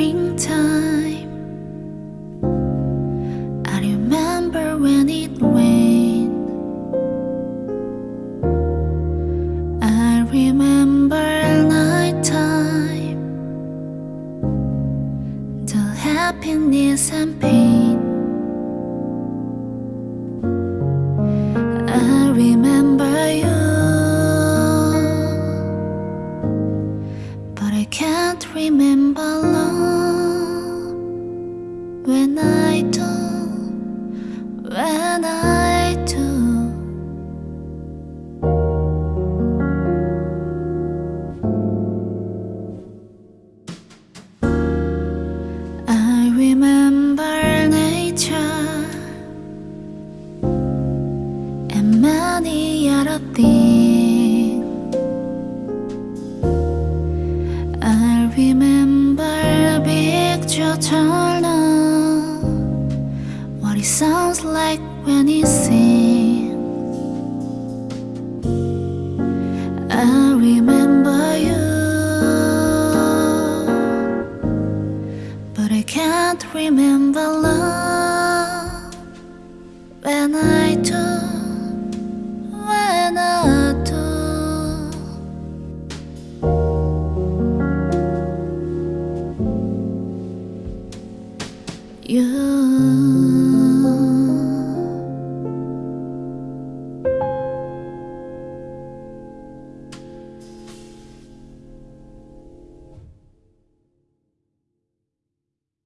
springtime. I remember when it rained. I remember night time The happiness and pain. I remember you. But I can't remember love and many other things. I remember picture turner, what it sounds like when he sings. I remember you. But I can't remember love You.